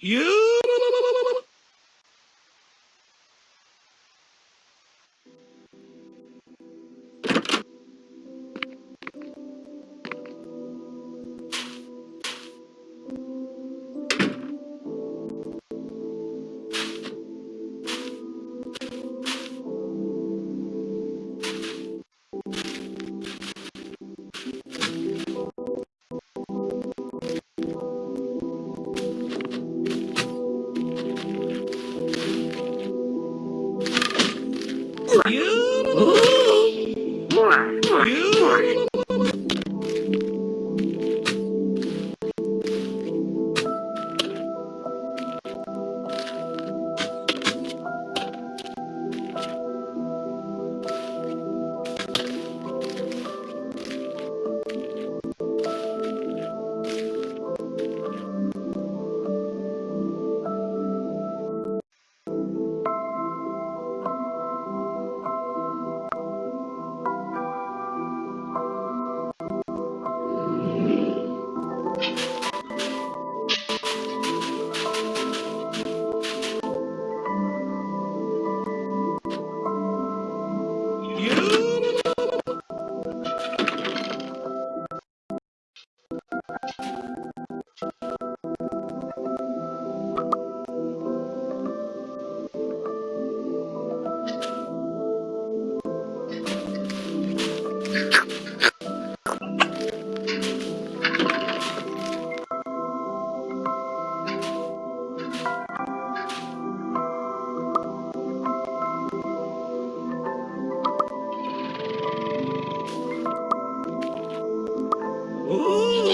You.